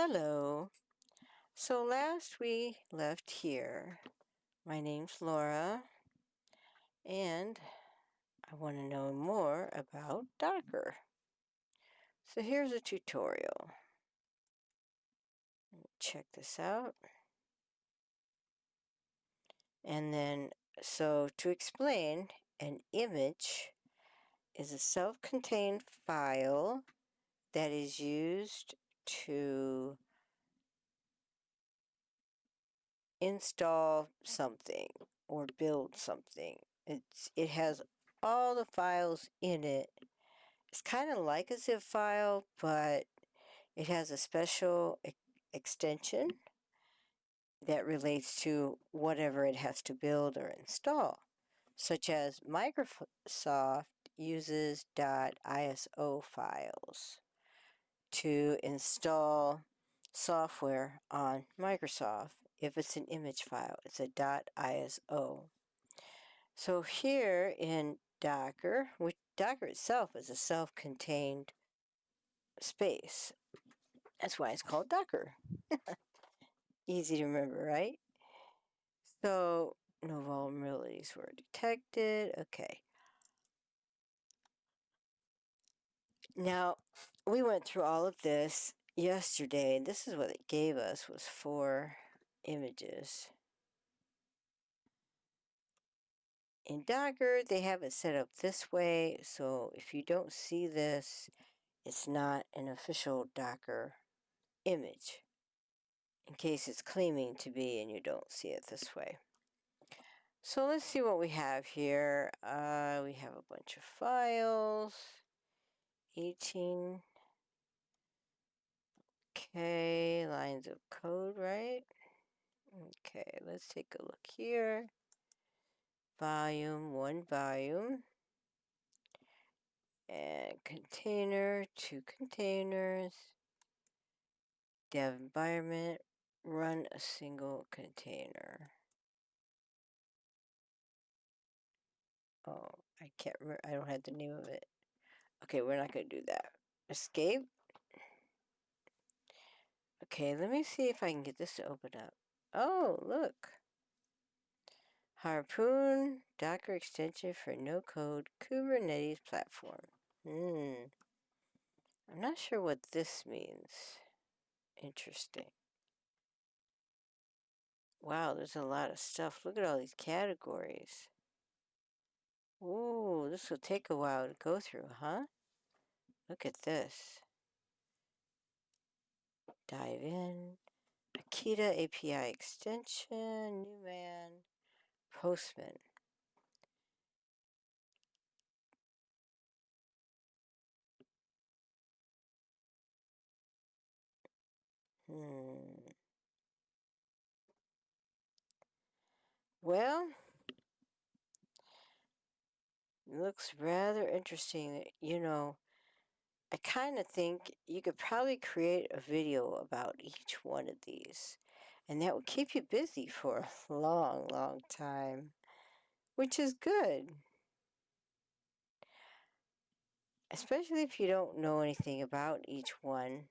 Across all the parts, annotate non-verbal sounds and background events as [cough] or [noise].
Hello. So last we left here, my name's Laura, and I want to know more about Docker. So here's a tutorial. Check this out. And then, so to explain, an image is a self-contained file that is used to install something or build something. It's, it has all the files in it. It's kind of like a zip file, but it has a special e extension that relates to whatever it has to build or install, such as Microsoft uses .iso files to install software on Microsoft. If it's an image file, it's a .iso. So here in Docker, which Docker itself is a self-contained space. That's why it's called Docker. [laughs] Easy to remember, right? So, no vulnerabilities were detected. Okay. Now, we went through all of this yesterday. And this is what it gave us was four images. In Docker, they have it set up this way, so if you don't see this, it's not an official Docker image, in case it's claiming to be and you don't see it this way. So let's see what we have here. Uh, we have a bunch of files. 18. Okay, lines of code, right? Okay, let's take a look here volume, one volume, and container, two containers, dev environment, run a single container. Oh, I can't remember, I don't have the name of it. Okay, we're not going to do that. Escape. Okay, let me see if I can get this to open up. Oh, look. Harpoon Docker extension for no-code Kubernetes platform. Hmm. I'm not sure what this means. Interesting. Wow, there's a lot of stuff. Look at all these categories. Ooh, this will take a while to go through, huh? Look at this. Dive in. Akita API extension, Newman, Postman. Hmm. Well, looks rather interesting. You know, I kind of think you could probably create a video about each one of these, and that would keep you busy for a long, long time, which is good. Especially if you don't know anything about each one.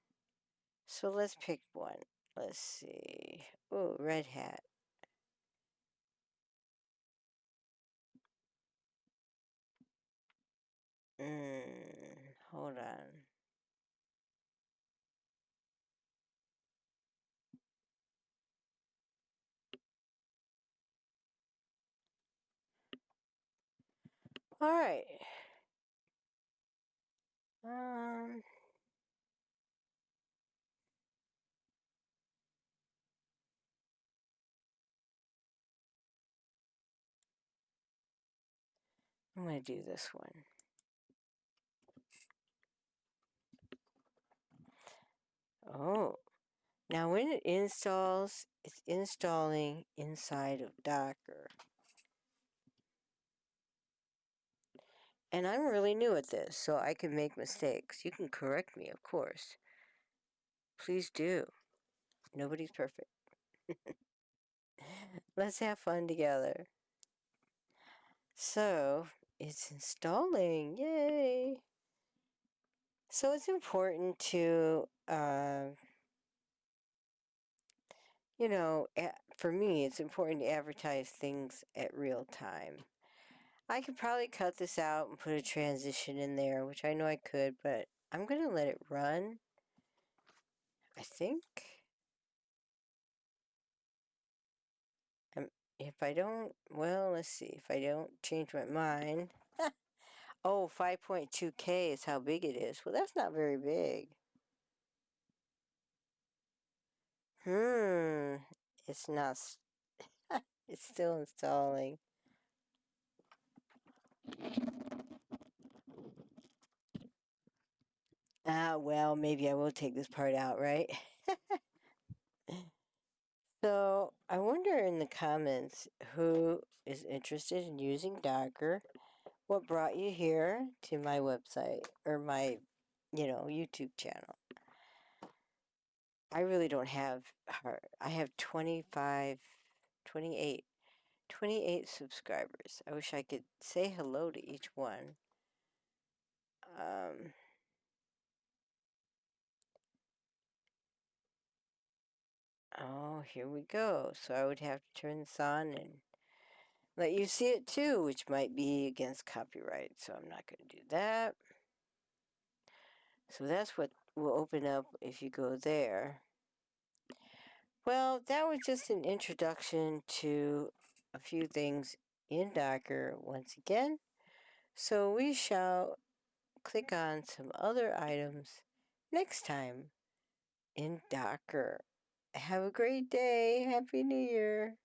So let's pick one. Let's see. Oh, Red Hat. Hold on. All right. Um. I'm going to do this one. Oh, now when it installs, it's installing inside of Docker. And I'm really new at this, so I can make mistakes. You can correct me, of course. Please do. Nobody's perfect. [laughs] Let's have fun together. So, it's installing. Yay! So it's important to uh, you know, for me, it's important to advertise things at real time. I could probably cut this out and put a transition in there, which I know I could, but I'm going to let it run. I think. Um, if I don't, well, let's see. If I don't change my mind. [laughs] oh, 5.2K is how big it is. Well, that's not very big. Hmm. It's not. [laughs] it's still installing. Ah, well, maybe I will take this part out, right? [laughs] so, I wonder in the comments who is interested in using Docker. What brought you here to my website or my, you know, YouTube channel? I really don't have hard. I have 25, 28, 28 subscribers. I wish I could say hello to each one. Um, oh, here we go. So I would have to turn this on and let you see it too, which might be against copyright. So I'm not going to do that. So that's what will open up if you go there. Well, that was just an introduction to a few things in Docker once again. So we shall click on some other items next time in Docker. Have a great day. Happy New Year.